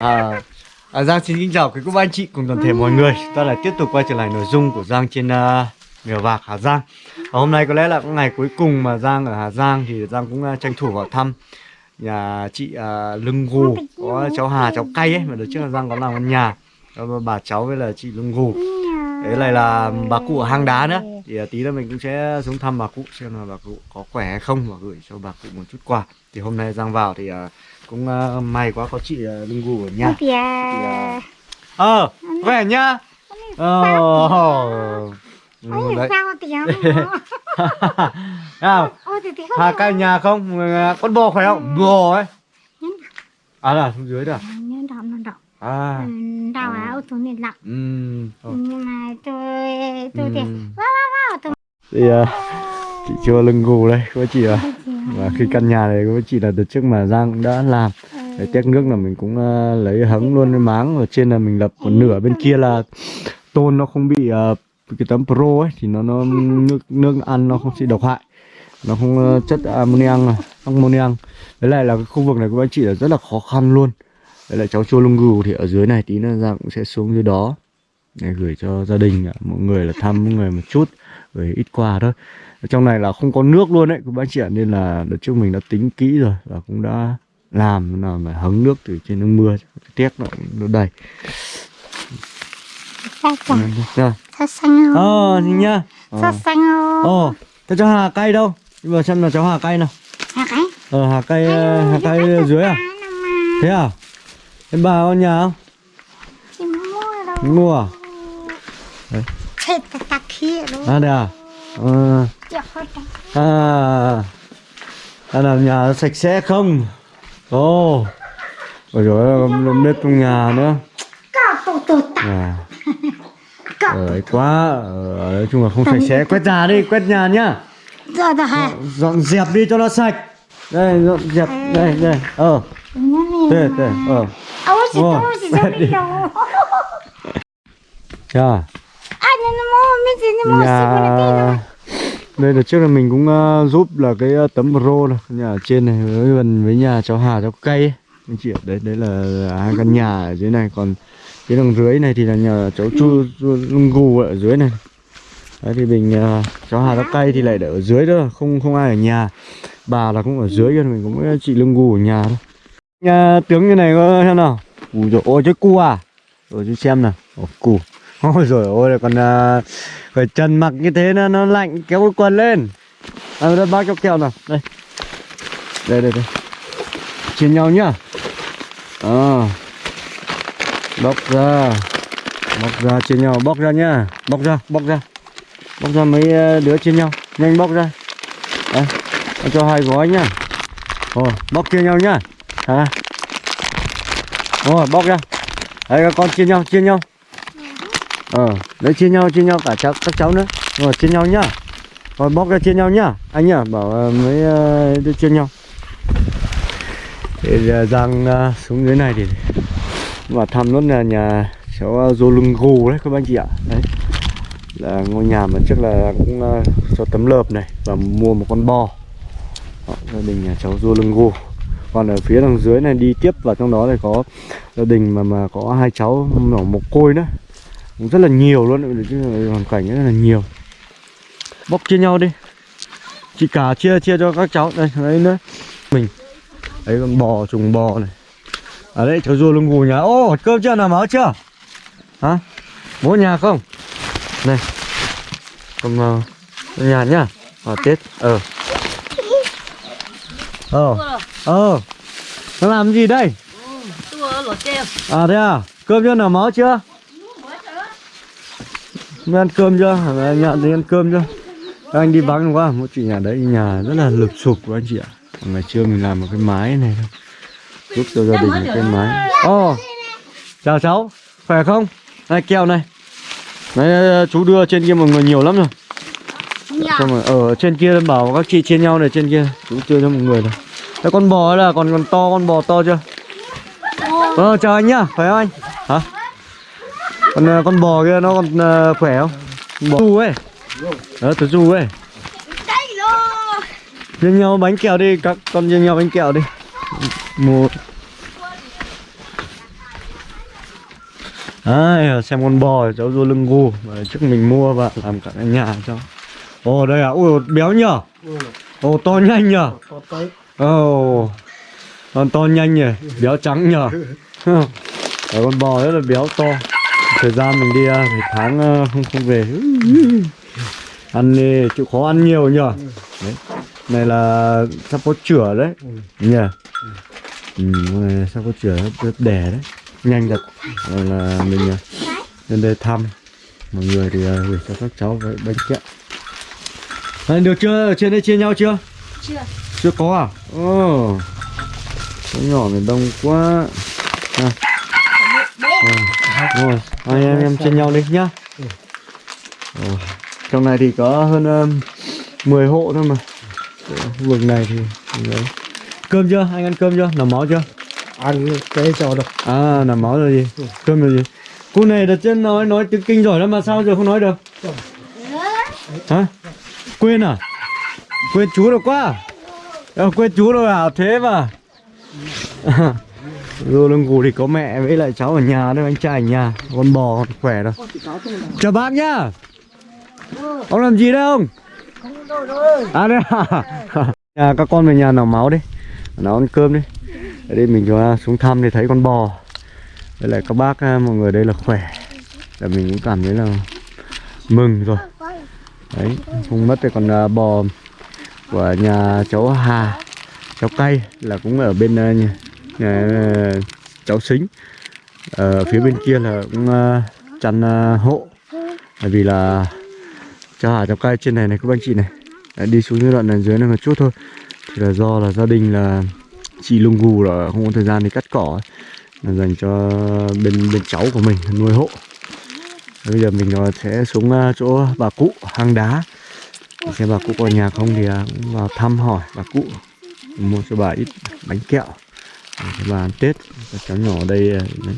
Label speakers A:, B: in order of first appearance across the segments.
A: À, à, Giang xin kính chào quý cô bác anh chị cùng toàn thể mọi người. Chúng ta lại tiếp tục quay trở lại nội dung của Giang trên uh, Mèo Vạc Hà Giang. Và Hôm nay có lẽ là ngày cuối cùng mà Giang ở Hà Giang Thì Giang cũng uh, tranh thủ vào thăm nhà chị uh, Lưng Gù. Có cháu Hà, cháu Cay ấy Mà đợt trước là Giang có làm ở nhà. Đó, Bà cháu với là chị Lưng Gù. Đấy này là bà cụ ở hang đá nữa. Thì uh, tí nữa mình cũng sẽ xuống thăm bà cụ Xem là bà cụ có khỏe hay không Và gửi cho bà cụ một chút quà. Thì hôm nay Giang vào thì uh, cũng uh, may quá có chị uh, Lưng Gù ở nhà
B: à,
A: à, Ờ, khỏe nhá. Ờ.
B: ôi
A: Đấy.
B: tiếng
A: Hà cai nhà không? Người- Con bò khỏe không? Bò ấy. À là xuống dưới đó. à?
B: đọc
A: À.
B: đau áo tôi nên lặng.
A: Ờ.
B: nhưng mà tôi tôi thì wow wow wow tôi
A: Thì à, chị chưa lưng gù đây, có chị à. Và khi căn nhà này với chị là từ trước mà Giang cũng đã làm. Để tét nước là mình cũng uh, lấy hứng luôn cái máng ở trên là mình lập một nửa bên kia là tôn nó không bị uh, cái tấm pro ấy thì nó nó nước nước ăn nó không bị độc hại. Nó không uh, chất ammonium à, đấy lại là cái khu vực này của anh chị là rất là khó khăn luôn. Đấy là cháu chua lông gù thì ở dưới này tí nữa giang cũng sẽ xuống dưới đó để gửi cho gia đình mọi người là thăm mọi người một chút gửi ít quà thôi trong này là không có nước luôn đấy các bác chị ạ nên là đợt trước mình đã tính kỹ rồi và cũng đã làm nào mà hứng nước từ trên nước mưa téc nó, nó đầy
B: sao chẳng
A: rồi
B: sao xanh
A: ờ nhá ờ
B: sao xanh không
A: Ồ, thế cho Hà cay đâu? Bây giờ xem là cháu Hà cay nào.
B: hả cái
A: Ờ, Hà cay, Hà cay ở dưới à? Thế à? Em bà có nhà không?
B: mua đâu
A: Mua à?
B: ta kia luôn
A: À, đây à? Ờ, à, à là nhà sạch sẽ không? Ồ, ôi rồi bếp trong nhà nữa. À, ờ, quá. Ờ, nói chung là không sạch sẽ. Quét nhà đi, quét nhà nhá.
B: hả
A: Dọn dẹp đi cho nó sạch. Đây, dọn dẹp. Đây, đây. Ờ, đây, đây. Ờ.
B: ôi chị
A: Rồi,
B: tôi chị
A: quét
B: tôi
A: đi.
B: đi đâu
A: Chà nhà đây là trước là mình cũng uh, giúp là cái uh, tấm pro này nhà ở trên này với gần với nhà cháu Hà cháu cây ấy. anh chị ở đấy đấy là hai căn nhà ở dưới này. Còn cái đường dưới này thì là nhà cháu chu, lung gù ở dưới này. Đấy thì mình uh, cháu Hà cháu cây thì lại để ở dưới đó không không ai ở nhà. Bà là cũng ở dưới kia mình cũng có chị lưng gù ở nhà thôi. Nhà tướng như này có xem nào? Ui rồi ôi chứ cu à? Rồi chú xem nào. Ồ, cu ôi rồi ôi còn à, phải chân mặc như thế nó nó lạnh kéo cái quần lên. À, đây bác cho kẹo nào? Đây. Đây đây đây. Chia nhau nhá. À. bóc ra. Bóc ra chia nhau. Bóc ra nhá. Bóc ra bóc ra. Bóc ra mấy à, đứa chia nhau. Nhanh bóc ra. Đây. Cho hai gói nhá. Ồ, bóc chia nhau nhá. Hả? Rồi, bóc ra. Đấy các con chia nhau, chia nhau. Ờ, đấy chia nhau, chia nhau cả cháu, các cháu nữa. Rồi, chia nhau nhá. Ờ, Rồi, bóc ra chia nhau nhá. Anh nhá, bảo ờ, mới uh, chia nhau. Để giờ Giang uh, xuống dưới này thì Mà thăm nốt là nhà cháu Dô Lưng Gù đấy các anh chị ạ. Đấy. Là ngôi nhà mà trước là cũng uh, cho tấm lợp này và mua một con bò đó, gia đình nhà cháu Dô Lưng Gù. Còn ở phía đằng dưới này đi tiếp vào trong đó thì có gia đình mà mà có hai cháu nhỏ mồ côi nữa cũng rất là nhiều luôn chứ hoàn cảnh rất là nhiều. Bóc chia nhau đi. Chị cả chia chia cho các cháu. Đây đấy nữa. Mình. Đấy con bò trùng bò này. Ở đây cháu Dô Lưng Gù nhà. Ô cơm chưa? Nào máu chưa? Hả? Bố nhà không? Này. Còn uh, nhà nhá. Ở tết. Ờ. Ờ. Ờ. Nó làm gì đây? À thế à? Cơm chưa? Nào máu chưa Mới ăn cơm chưa? Anh nhận thì ăn cơm chưa? Anh đi vắng quá một chị nhà đấy nhà rất là lụp sụp của anh chị ạ. Ngày trưa mình làm một cái mái này thôi. Giúp cho gia đình một cái mái. Ồ chào cháu. Khỏe không? Này kẹo này. Đấy, chú đưa trên kia mọi người nhiều lắm rồi. Xong rồi ở trên kia bảo các chị chia nhau này trên kia Chú đưa cho mọi người này Đấy, con bò là còn còn to con bò to chưa? Ờ chào anh nhá. Khỏe không anh? Hả Con ờ, con bò kia nó còn ờ, khỏe không? Bò du ấy. Đó từ du ấy. Chia nhau bánh kẹo đi các con chia nhau bánh kẹo đi. Một. Đấy, xem con bò cháu du lưng gu. Mà trước mình mua và làm cả cái nhà cho. Ồ đây à? Ui béo nhở ồ to nhanh nhở ồ. Con to nhanh nhỉ béo trắng nhở con bò rất là béo to thời gian mình đi à, phải tháng à, không không về. Ăn thì chịu khó ăn nhiều nhở đấy. Này là sắp có chửa đấy. Nhỉ ừ, này sắp có chửa rất đẻ đấy. Nhanh thật. Rồi là mình à, lên đây thăm. Mọi người thì à, gửi cho các cháu với bánh kẹo. Đấy, được chưa? Ở trên đây chia nhau chưa?
B: Chưa.
A: chưa có à? Ồ. Cháu nhỏ miền đông quá. À. Ờ, rồi hai em em chia nhau đi nhá. Ồ, trong này thì có hơn um, 10 hộ thôi mà. Vực này thì đấy. cơm chưa? Anh ăn cơm chưa? Nằm máu chưa?
C: Ăn cái cho được
A: À nằm máu rồi gì? Cơm rồi gì? Cô này đặt trên nói nói tiếng kinh giỏi lắm mà sao giờ không nói được? Hả? Quên à? Quên chú rồi quá. À, Quên chú rồi à? Thế mà Rồi lưng cù thì có mẹ với lại cháu ở nhà đấy anh trai ở nhà Con bò còn khỏe đâu Chào bác nhá. Ông làm gì đấy ông? À đây à. Nhà các con về nhà nào máu đi Nào ăn cơm đi. Ở đây mình xuống thăm thì thấy con bò. Với lại các bác à, mọi người đây là khỏe. Là mình cũng cảm thấy là mừng rồi. Đấy, không mất thì còn à, bò của nhà cháu Hà Cháu Cay là cũng ở bên à, nhà à, cháu Xính ờ, Ở phía bên kia là cũng à, chăn à, hộ. Bởi vì là cho Hà cháu cai trên này này các anh chị này. Đi xuống dưới đoạn này dưới này một chút thôi. Thì là do là gia đình là chị lung gù là không có thời gian đi cắt cỏ ấy. là dành cho bên bên cháu của mình nuôi hộ. Bây giờ mình sẽ xuống chỗ bà cụ hang đá. Xem bà cụ có nhà không thì cũng vào thăm hỏi bà cụ. Mua cho bà ít bánh kẹo các bà ăn tết các cháu nhỏ ở đây à, đấy.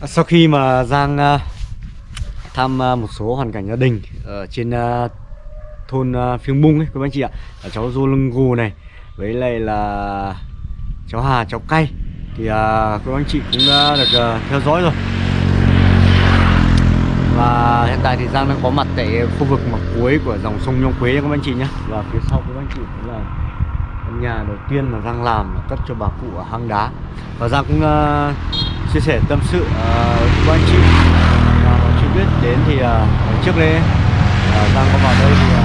A: À, sau khi mà giang à, thăm một số hoàn cảnh gia đình ở trên thôn phiêng bung ấy, các anh chị ạ, là cháu du lưng gù này, với lại là cháu hà, cháu cay, thì các anh chị cũng đã được theo dõi rồi và hiện tại thì giang đang có mặt tại khu vực mặt cuối của dòng sông nhông quế các anh chị nhé và phía sau các anh chị cũng là nhà đầu tiên mà giang làm là cất cho bà cụ ở hang đá. Và giang cũng uh, chia sẻ tâm sự ờ, uh, với anh chị. Uh, chưa biết đến thì uh, trước đây uh, giang có vào đây thì uh,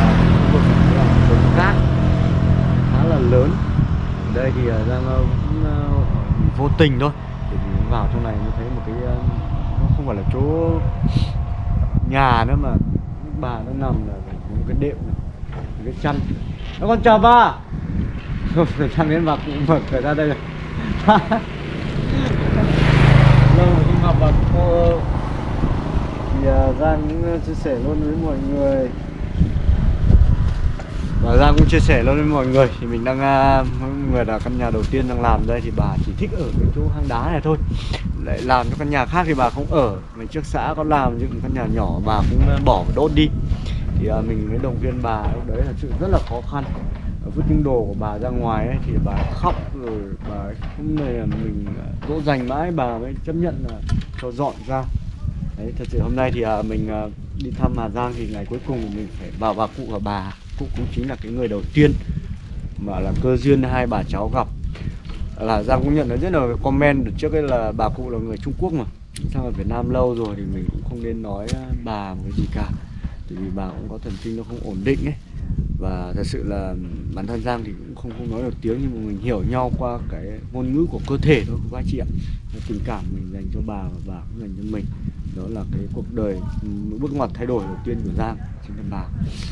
A: khu vực này là đống cát khá là lớn. Ở đây thì uh, giang uh, cũng uh, vô tình thôi. Thì vào trong này mới thấy một cái uh, nó không phải là chỗ nhà nữa mà bà nó nằm là một cái đệm này một cái chăn. Nó con chào bà! Rồi chăn đến bà cũng mở cửa ra đây rồi. Lâu rồi không gặp bà cô. Thì uh, Giang cũng uh, chia sẻ luôn với mọi người. Và Giang cũng chia sẻ luôn với mọi người. Thì mình đang uh, mọi người là căn nhà đầu tiên đang làm đây thì bà chỉ thích ở cái chỗ hang đá này thôi. Lại làm cho căn nhà khác thì bà không ở. Mình trước xã có làm những căn nhà nhỏ bà cũng bỏ và đốt đi. Thì uh, mình mới động viên bà lúc đấy là sự rất là khó khăn vứt những đồ của bà ra ngoài ấy, thì bà khóc rồi bà ấy không này là mình dỗ dành mãi. Bà mới chấp nhận là cho dọn ra. Đấy thật sự hôm nay thì à, mình à, đi thăm Hà Giang thì ngày cuối cùng mình phải vào bà cụ và bà. Cụ cũng chính là cái người đầu tiên mà là cơ duyên hai bà cháu gặp. Là Giang cũng nhận được rất là comment được trước ấy là bà cụ là người Trung Quốc mà. Sang ở Việt Nam lâu rồi thì mình cũng không nên nói à, bà một cái gì cả. Tại vì bà cũng có thần kinh nó không ổn định ấy. Và thật sự là bản thân Giang thì cũng không không nói được tiếng nhưng mà mình hiểu nhau qua cái ngôn ngữ của cơ thể thôi các anh chị ạ. Tình cảm mình dành cho bà và bà cũng dành cho mình. Đó là cái cuộc đời bước ngoặt thay đổi đầu tiên của Giang chính là bà.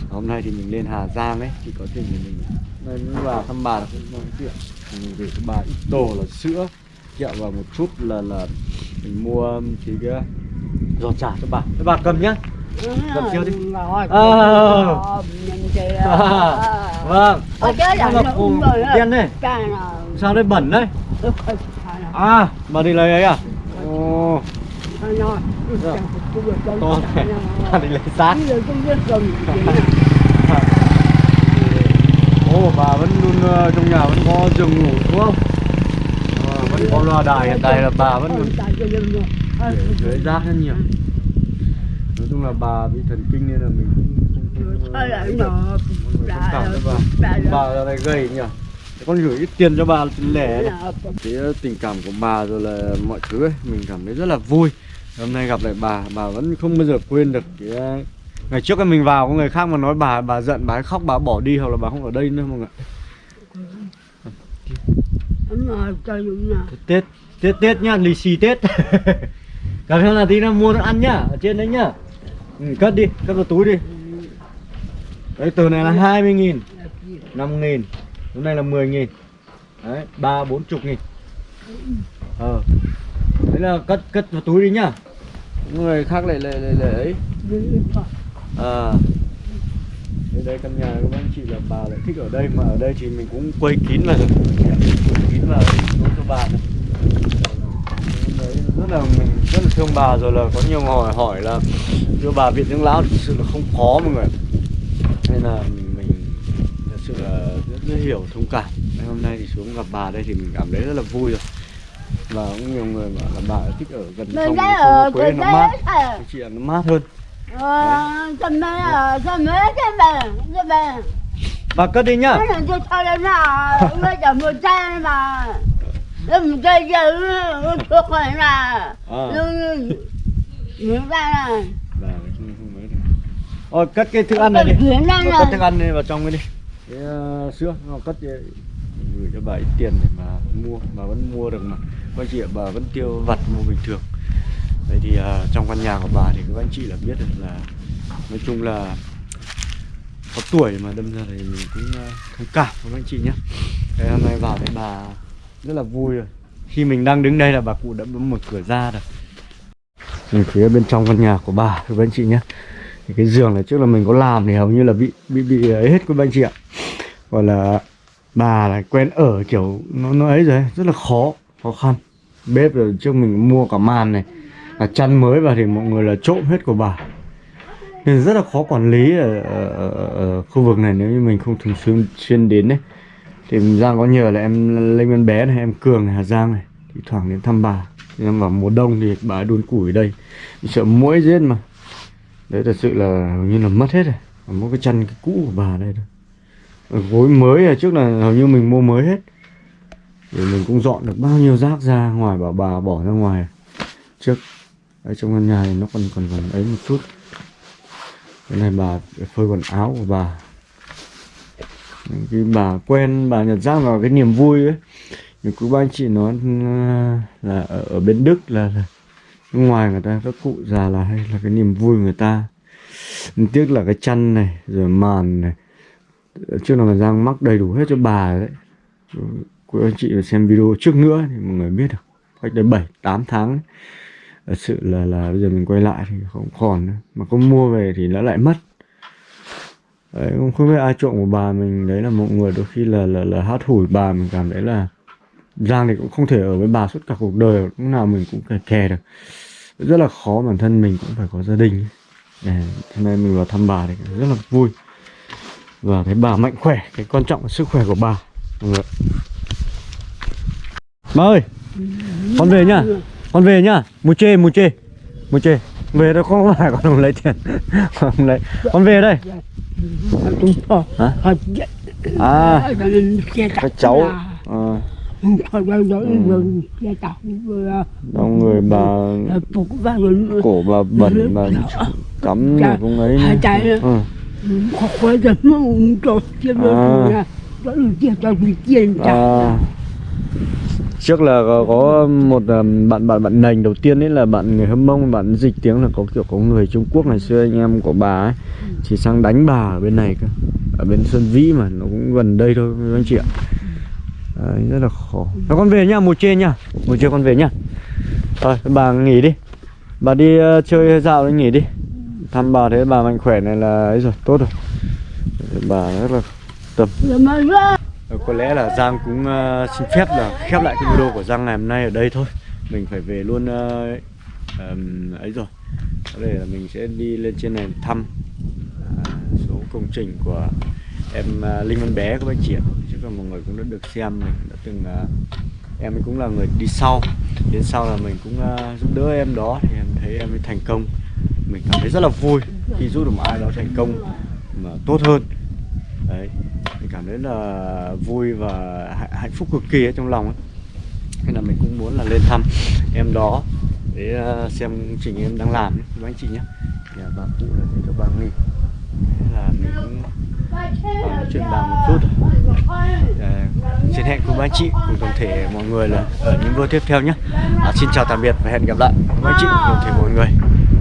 A: Và hôm nay thì mình lên Hà Giang ấy thì có thể thì mình lên vào thăm bà là cũng nói chuyện. Mình gửi cho bà ít đồ là sữa kẹo và một chút là là mình mua thì cái giò chả cho bà. Thế bà cầm nhá. Cầm chiếu đi. À. À, vâng.
B: Ở chơi là
A: cùng
B: Cái nào.
A: sao đây bẩn đấy? À bà đi lấy ấy à? Ồ. To thế bà đi lấy xác ồ bà vẫn luôn ờ, trong nhà vẫn có giường ngủ đúng không? Ờ, vẫn có loa đài hiện tại là bà vẫn để dưới rác rất nhiều. Nói chung là bà bị thần kinh nên là mình cũng không- không
B: Thôi lại
A: cảm bà
B: Bà-
A: này gầy nhỉ? Con gửi ít tiền cho bà lẻ đấy cái tình cảm của bà rồi là mọi thứ ấy mình cảm thấy rất là vui. Hôm nay gặp lại bà bà vẫn không bao giờ quên được cái uh, ngày trước mình vào có người khác mà nói bà bà giận bà khóc bà bỏ đi hoặc là bà không ở đây nữa mọi người tết tết tết nhá lì xì tết. Gặp theo là tí nó mua nó ăn nhá ở trên đấy nhá. Ừ, cất đi cất vào túi đi đấy từ này là 20 nghìn 5 nghìn hôm nay là 10 nghìn. Đấy ba bốn chục nghìn. Ờ. Đấy là cất cất vào túi đi nhá. Người khác lại lại lại, lại ấy. Ờ. À đây đây căn nhà của anh chị là bà lại thích ở đây mà ở đây thì mình cũng quay kín là quay kín là nói cho bà này. Đấy rất là mình rất là thương bà rồi là có nhiều người hỏi hỏi là đưa bà viện dưỡng lão thực sự là không khó mọi người nên là mình, thật sự là rất, rất hiểu thông cảm. Nên hôm nay thì xuống gặp bà đây thì mình cảm thấy rất là vui rồi. Và cũng nhiều người bảo là bà thích ở gần sông sông
B: ở gần
A: nó mát.
B: ấy.
A: Anh chị nó mát hơn.
B: À, cái cái
A: bà cất đi nhá.
B: Cái này nào, bây giờ một chai mà. Nó một chai
A: Rồi cất cái thức ăn này đi. Cất thức ăn này vào trong cái đi. Cái uh, sữa nó cất gửi cho bà ít tiền để mà mua bà vẫn mua được mà. Các anh chị bà vẫn tiêu vặt mua bình thường. Vậy thì ờ, trong căn nhà của bà thì các anh chị là biết được là nói chung là có tuổi mà đâm ra thì mình cũng uh, thông cảm với các anh chị nhé. Thế hôm nay vào đây bà rất là vui rồi. Khi mình đang đứng đây là bà cụ đã mở cửa ra rồi. Mình phía bên trong căn nhà của bà các anh chị nhé thì cái giường này trước là mình có làm thì hầu như là bị bị bị ấy hết quý anh chị ạ. Gọi là bà là quen ở kiểu nó nó ấy rồi rất là khó khó khăn. Bếp rồi trước mình mua cả màn này là chăn mới vào thì mọi người là trộm hết của bà. Nên rất là khó quản lý ở, ở, ở, khu vực này nếu như mình không thường xuyên xuyên đến đấy thì Giang có nhờ là em Linh Văn Bé này em Cường này Hà Giang này thì thoảng đến thăm bà. Em vào mùa đông thì bà đun củi ở đây. Sợ muỗi giết mà đấy thật sự là hầu như là mất hết rồi. Mỗi cái chăn cái cũ của bà đây thôi. Ờ, gối mới là trước là hầu như mình mua mới hết. Thì mình cũng dọn được bao nhiêu rác ra ngoài bảo bà bỏ ra ngoài. Trước ở trong căn nhà này nó còn còn còn ấy một chút. Cái này bà phơi quần áo của bà. Cái bà quen bà nhận ra vào cái niềm vui ấy. Thì cứ ba anh chị nói ờ, là ở, ở bên Đức là, là ngoài người ta các cụ già là hay là cái niềm vui người ta. Nhưng tiếc là cái chăn này rồi màn này. Trước là Giang mắc đầy đủ hết cho bà đấy. Quý anh chị xem video trước nữa thì mọi người biết được. Cách đây 7 8 tháng thật sự là là bây giờ mình quay lại thì không còn nữa. Mà có mua về thì nó lại mất. Đấy, không biết ai trộm của bà mình. Đấy là một người đôi khi là là là hát hủi bà mình. Cảm thấy là Giang thì cũng không thể ở với bà suốt cả cuộc đời lúc nào mình cũng kè kè được. Rất là khó bản thân mình cũng phải có gia đình. Để, hôm nay mình vào thăm bà thì rất là vui. Và thấy bà mạnh khỏe cái quan trọng là sức khỏe của bà. Bà ơi con về nhá. Con về nhá. Mua chê mua chê. Mua chê. Về đâu không phải con không lấy tiền. Không lấy. Con về đây. À
C: xe
A: các cháu. Ờ,
C: đó
A: Ừ. đông người bà cổ bà bẩn bà cắm ấy
C: tay nữa.
A: ừ.
C: xe
A: À.
C: bị tiền trả
A: À, trước là có, có một um, bạn bạn bạn nành đầu tiên ấy là bạn người hâm mông bạn dịch tiếng là có kiểu có người Trung Quốc ngày xưa anh em của bà ấy chỉ sang đánh bà ở bên này cơ. Ở bên Sơn Vĩ mà nó cũng gần đây thôi các anh chị ạ Đấy, rất là khó Thôi con về nhá mùa trên nhá. Mùa trên con về nhá. Rồi bà nghỉ đi. Bà đi ờ, chơi dạo đi nghỉ đi. Thăm bà thấy bà mạnh khỏe này là ấy rồi tốt rồi. Bà rất là tâm.
B: Ra.
A: Ờ, có lẽ là Giang cũng ờ, xin phép là khép lại cái video của Giang ngày hôm nay ở đây thôi. Mình phải về luôn ờ, ờm, ấy rồi. Có thể là mình sẽ đi lên trên này thăm à, số công trình của em à, Linh Văn Bé các anh chị ạ Chứ còn mọi người cũng đã được xem mình, đã từng à, em cũng là người đi sau. Đến sau là mình cũng à, giúp đỡ em đó thì em thấy em ấy thành công. Mình cảm thấy rất là vui khi giúp được một ai đó thành công mà tốt hơn. Đấy, mình cảm thấy là vui và hạnh- phúc cực kỳ ở trong lòng ấy. nên là mình cũng muốn là lên thăm em đó để xem trình em đang làm với anh chị nhé. Nhà bà cụ là cho bà nghỉ. Là mình cũng ờ, chuyện bàn một chút dạ. xin hẹn cùng anh chị cùng toàn thể mọi người là ở những video tiếp theo nhé. À, xin chào tạm biệt và hẹn gặp lại. Cùng anh chị cùng toàn thể mọi người.